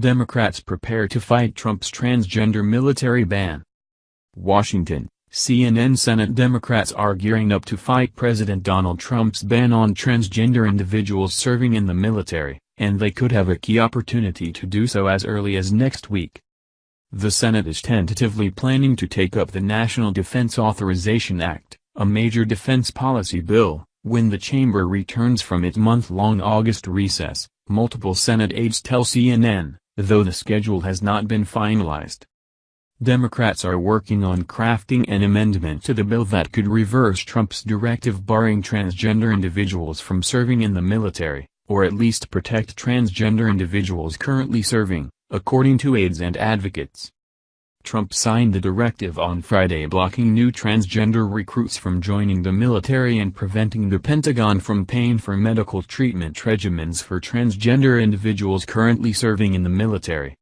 Democrats prepare to fight Trump's transgender military ban. Washington, CNN Senate Democrats are gearing up to fight President Donald Trump's ban on transgender individuals serving in the military, and they could have a key opportunity to do so as early as next week. The Senate is tentatively planning to take up the National Defense Authorization Act, a major defense policy bill, when the chamber returns from its month-long August recess, multiple Senate aides tell CNN, though the schedule has not been finalized. Democrats are working on crafting an amendment to the bill that could reverse Trump's directive barring transgender individuals from serving in the military, or at least protect transgender individuals currently serving, according to aides and advocates. Trump signed the directive on Friday blocking new transgender recruits from joining the military and preventing the Pentagon from paying for medical treatment regimens for transgender individuals currently serving in the military.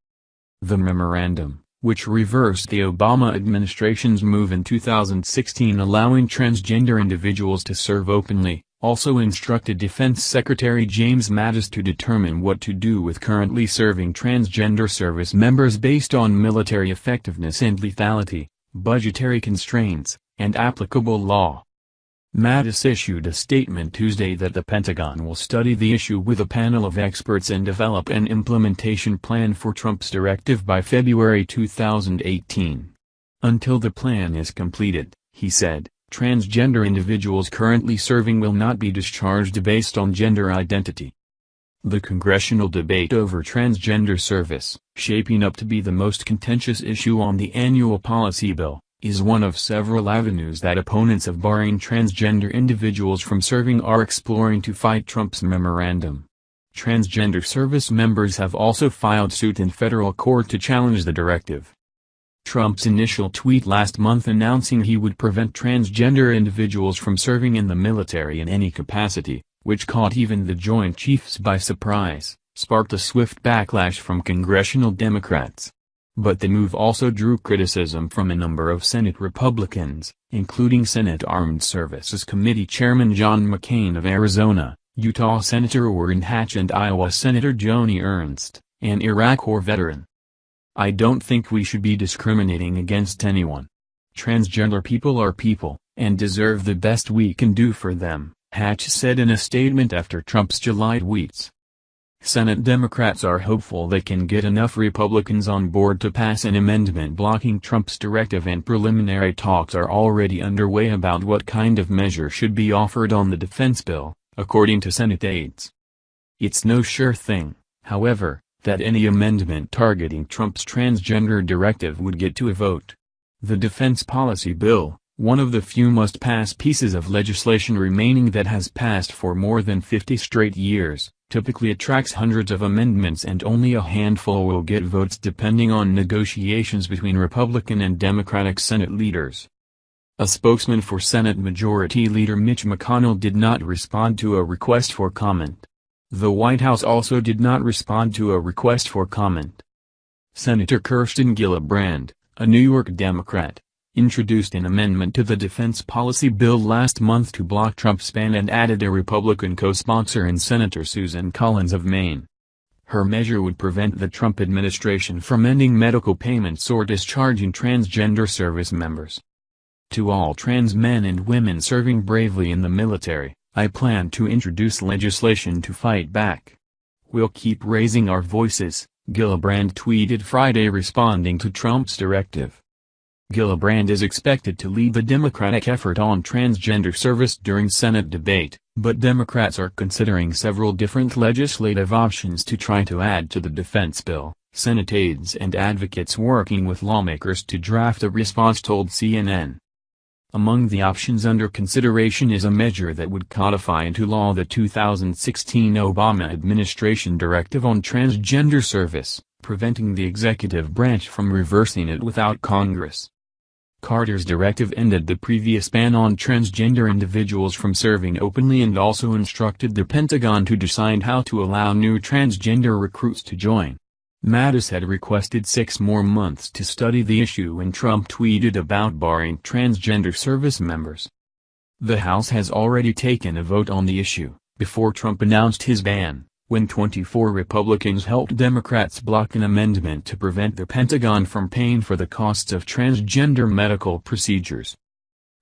The memorandum, which reversed the Obama administration's move in 2016 allowing transgender individuals to serve openly, also instructed Defense Secretary James Mattis to determine what to do with currently serving transgender service members based on military effectiveness and lethality, budgetary constraints, and applicable law. Mattis issued a statement Tuesday that the Pentagon will study the issue with a panel of experts and develop an implementation plan for Trump's directive by February 2018. Until the plan is completed, he said, transgender individuals currently serving will not be discharged based on gender identity. The congressional debate over transgender service, shaping up to be the most contentious issue on the annual policy bill, is one of several avenues that opponents of barring transgender individuals from serving are exploring to fight Trump's memorandum. Transgender service members have also filed suit in federal court to challenge the directive. Trump's initial tweet last month announcing he would prevent transgender individuals from serving in the military in any capacity, which caught even the Joint Chiefs by surprise, sparked a swift backlash from congressional Democrats. But the move also drew criticism from a number of Senate Republicans, including Senate Armed Services Committee Chairman John McCain of Arizona, Utah Senator Orrin Hatch and Iowa Senator Joni Ernst, an Iraq War veteran. I don't think we should be discriminating against anyone. Transgender people are people, and deserve the best we can do for them, Hatch said in a statement after Trump's July tweets. Senate Democrats are hopeful they can get enough Republicans on board to pass an amendment blocking Trump's directive and preliminary talks are already underway about what kind of measure should be offered on the defense bill, according to Senate aides. It's no sure thing, however, that any amendment targeting Trump's transgender directive would get to a vote. The defense policy bill, one of the few must-pass pieces of legislation remaining that has passed for more than 50 straight years, typically attracts hundreds of amendments and only a handful will get votes depending on negotiations between Republican and Democratic Senate leaders. A spokesman for Senate Majority Leader Mitch McConnell did not respond to a request for comment. The White House also did not respond to a request for comment. Senator Kirsten Gillibrand, a New York Democrat, introduced an amendment to the defense policy bill last month to block Trump's ban and added a Republican co-sponsor in Senator Susan Collins of Maine. Her measure would prevent the Trump administration from ending medical payments or discharging transgender service members. To all trans men and women serving bravely in the military, I plan to introduce legislation to fight back. We'll keep raising our voices, Gillibrand tweeted Friday responding to Trump's directive. Gillibrand is expected to lead the Democratic effort on transgender service during Senate debate, but Democrats are considering several different legislative options to try to add to the defense bill. Senate aides and advocates working with lawmakers to draft a response told CNN. Among the options under consideration is a measure that would codify into law the 2016 Obama administration directive on transgender service, preventing the executive branch from reversing it without Congress. Carter's directive ended the previous ban on transgender individuals from serving openly and also instructed the Pentagon to decide how to allow new transgender recruits to join. Mattis had requested six more months to study the issue when Trump tweeted about barring transgender service members. The House has already taken a vote on the issue, before Trump announced his ban, when 24 Republicans helped Democrats block an amendment to prevent the Pentagon from paying for the costs of transgender medical procedures.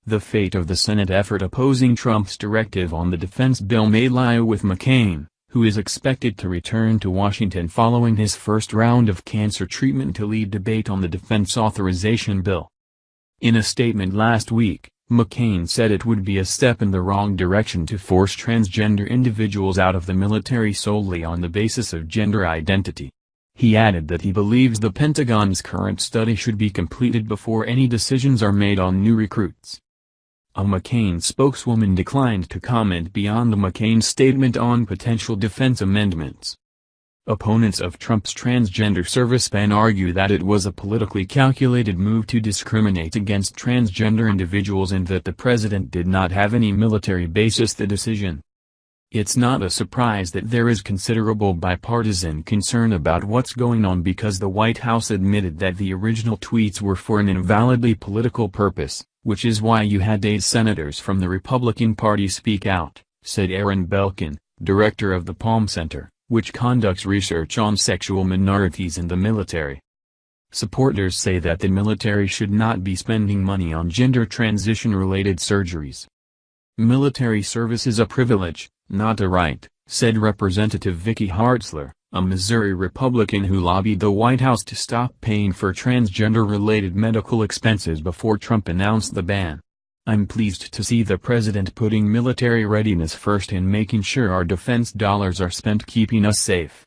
The fate of the Senate effort opposing Trump's directive on the defense bill may lie with McCain, who is expected to return to Washington following his first round of cancer treatment to lead debate on the defense authorization bill. In a statement last week, McCain said it would be a step in the wrong direction to force transgender individuals out of the military solely on the basis of gender identity. He added that he believes the Pentagon's current study should be completed before any decisions are made on new recruits. A McCain spokeswoman declined to comment beyond McCain's statement on potential defense amendments. Opponents of Trump's transgender service ban argue that it was a politically calculated move to discriminate against transgender individuals and that the president did not have any military basis the decision. It's not a surprise that there is considerable bipartisan concern about what's going on because the White House admitted that the original tweets were for an invalidly political purpose, which is why you had eight senators from the Republican Party speak out, said Aaron Belkin, director of the Palm Center, which conducts research on sexual minorities in the military. Supporters say that the military should not be spending money on gender transition-related surgeries. Military service is a privilege, not a right, said Representative Vicky Hartzler, a Missouri Republican who lobbied the White House to stop paying for transgender-related medical expenses before Trump announced the ban. I'm pleased to see the president putting military readiness first and making sure our defense dollars are spent keeping us safe.